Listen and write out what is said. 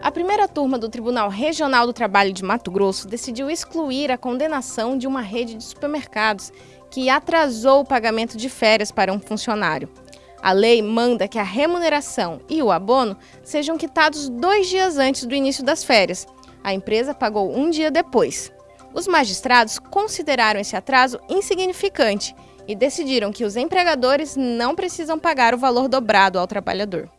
A primeira turma do Tribunal Regional do Trabalho de Mato Grosso decidiu excluir a condenação de uma rede de supermercados que atrasou o pagamento de férias para um funcionário. A lei manda que a remuneração e o abono sejam quitados dois dias antes do início das férias. A empresa pagou um dia depois. Os magistrados consideraram esse atraso insignificante e decidiram que os empregadores não precisam pagar o valor dobrado ao trabalhador.